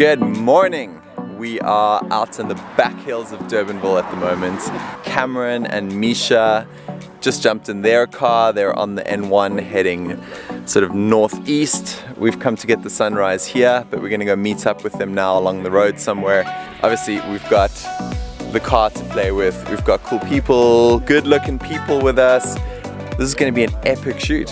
Good morning. We are out in the back hills of Durbanville at the moment. Cameron and Misha just jumped in their car. They're on the N1 heading sort of northeast. We've come to get the sunrise here, but we're gonna go meet up with them now along the road somewhere. Obviously, we've got the car to play with. We've got cool people, good looking people with us. This is gonna be an epic shoot.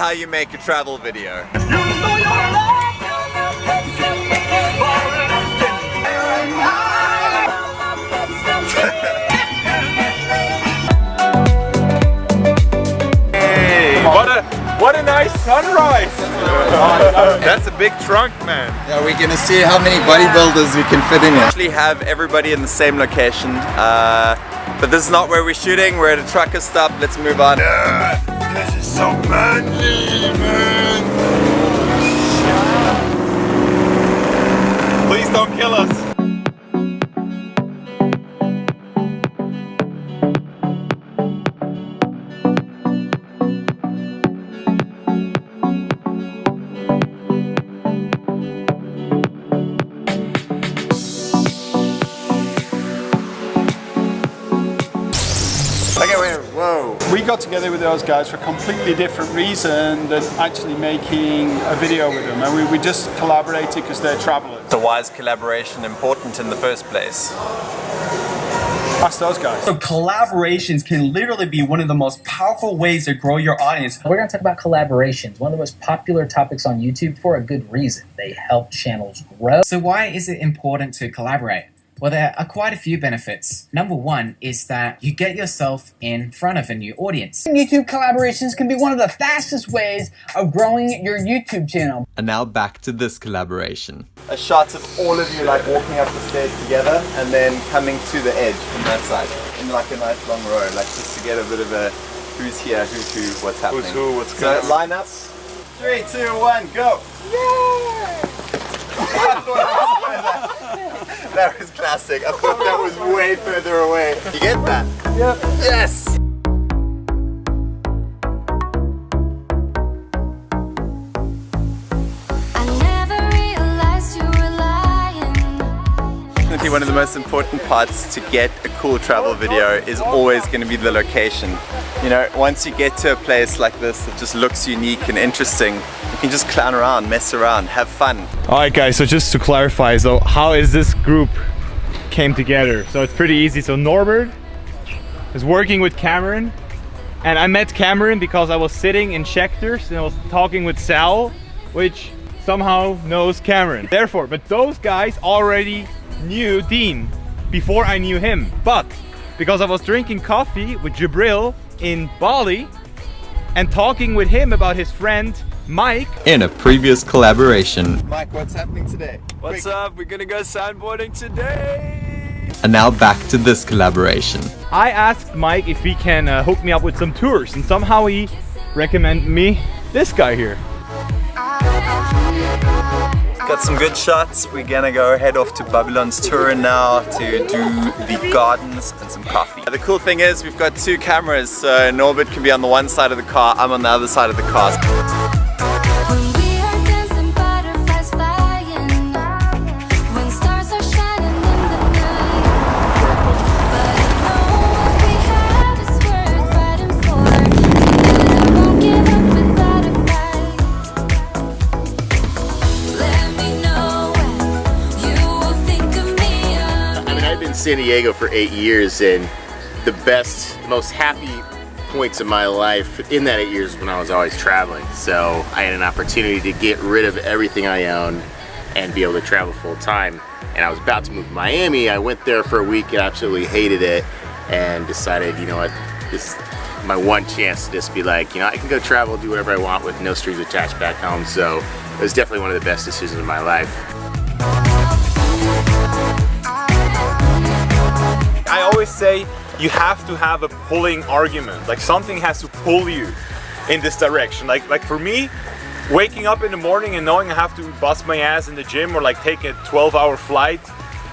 How you make a travel video. Hey, what a what a nice sunrise! That's a big trunk, man. Yeah, we're gonna see how many bodybuilders we can fit in here. Actually have everybody in the same location, uh, but this is not where we're shooting. We're at a trucker stop. Let's move on. This is so manly, man. Please don't kill us. Whoa. We got together with those guys for a completely different reason than actually making a video with them. And we, we just collaborated because they're travelers. So why is collaboration important in the first place? Ask those guys. So collaborations can literally be one of the most powerful ways to grow your audience. We're going to talk about collaborations, one of the most popular topics on YouTube for a good reason. They help channels grow. So why is it important to collaborate? Well, there are quite a few benefits. Number one is that you get yourself in front of a new audience. YouTube collaborations can be one of the fastest ways of growing your YouTube channel. And now back to this collaboration. A shot of all of you like walking up the stairs together and then coming to the edge from that side in like a nice long row, like just to get a bit of a who's here, who's who, what's happening. Who's who, what's so going on. line up. Three, two, one, go! Yay! That was classic. I thought that was way further away. You get that? Yep. Yes! One of the most important parts to get a cool travel video is always going to be the location. You know, once you get to a place like this that just looks unique and interesting, you can just clown around, mess around, have fun. Alright guys, so just to clarify, so how is this group came together? So it's pretty easy. So Norbert is working with Cameron and I met Cameron because I was sitting in Schechters and I was talking with Sal, which somehow knows Cameron. Therefore, but those guys already knew Dean before I knew him. But because I was drinking coffee with Jibril in Bali and talking with him about his friend Mike In a previous collaboration. Mike, what's happening today? What's up? We're gonna go sandboarding today. And now back to this collaboration. I asked Mike if he can uh, hook me up with some tours and somehow he recommended me this guy here. Got some good shots. We're gonna go head off to Babylonstoren now to do the gardens and some coffee. The cool thing is we've got two cameras, so Norbert can be on the one side of the car, I'm on the other side of the car. San Diego for eight years, and the best, most happy points of my life in that eight years when I was always traveling. So I had an opportunity to get rid of everything I owned and be able to travel full time. And I was about to move to Miami. I went there for a week and absolutely hated it, and decided, you know what, this is my one chance to just be like, you know, I can go travel, do whatever I want with no strings attached back home. So it was definitely one of the best decisions of my life. Always say you have to have a pulling argument. Like something has to pull you in this direction. Like like for me, waking up in the morning and knowing I have to bust my ass in the gym or like take a 12 hour flight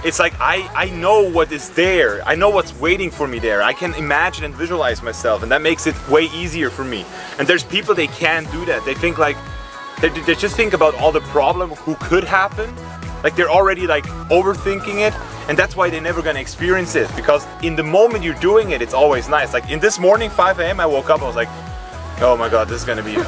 it's like I, I know what is there. I know what's waiting for me there. I can imagine and visualize myself and that makes it way easier for me. And there's people they can't do that. They think like, they, they just think about all the problem who could happen. Like they're already like overthinking it and that's why they're never gonna experience it because in the moment you're doing it, it's always nice. Like in this morning, 5 a.m. I woke up, I was like, oh my god, this is gonna be, oh,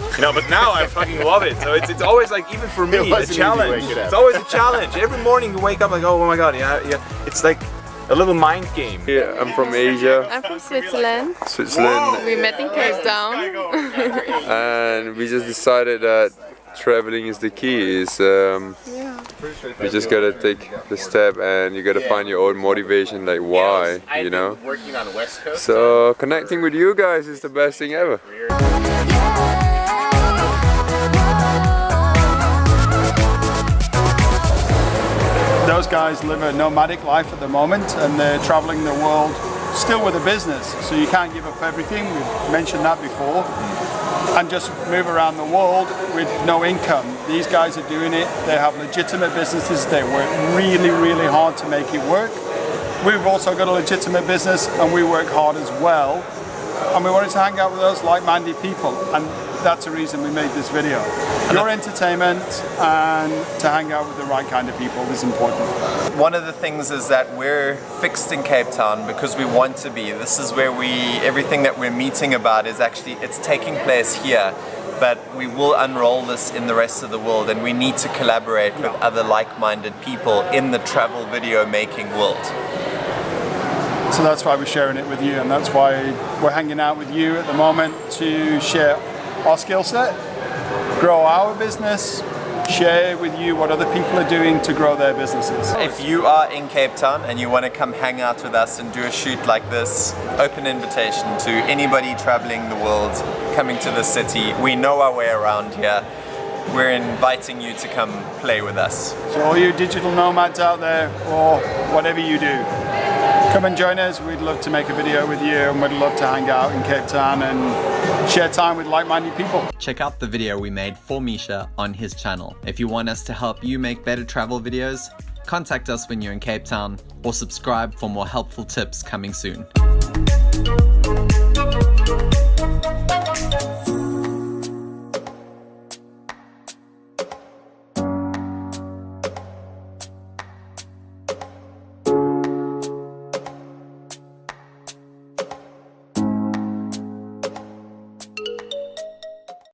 uh, you know, but now I fucking love it. So it's, it's always like, even for me, It a challenge. waking. It's always a challenge. Every morning you wake up like, oh my god, yeah, yeah. It's like a little mind game. Yeah, I'm from Asia, I'm from Switzerland. Switzerland, We met in Cape Town. and we just decided that traveling is the key. Is um, you just gotta take the step, and you gotta find your own motivation, like why, you know. Working on West Coast. So connecting with you guys is the best thing ever. Those guys live a nomadic life at the moment and they're traveling the world still with a business. So you can't give up everything, we've mentioned that before, and just move around the world with no income. These guys are doing it, they have legitimate businesses, they work really, really hard to make it work. We've also got a legitimate business and we work hard as well. And we wanted to hang out with those like-minded people and that's the reason we made this video. Your entertainment and to hang out with the right kind of people is important. One of the things is that we're fixed in Cape Town because we want to be. This is where we, everything that we're meeting about is actually, it's taking place here. But we will unroll this in the rest of the world and we need to collaborate with other like-minded people in the travel video making world. So that's why we're sharing it with you, and that's why we're hanging out with you at the moment to share our skill set, grow our business, share with you what other people are doing to grow their businesses. If you are in Cape Town and you want to come hang out with us and do a shoot like this, open invitation to anybody traveling the world, coming to the city. We know our way around here. We're inviting you to come play with us. So all you digital nomads out there, or whatever you do, come and join us. We'd love to make a video with you, and we'd love to hang out in Cape Town and share time with like-minded people. Check out the video we made for Misha on his channel. If you want us to help you make better travel videos, contact us when you're in Cape Town or subscribe for more helpful tips coming soon.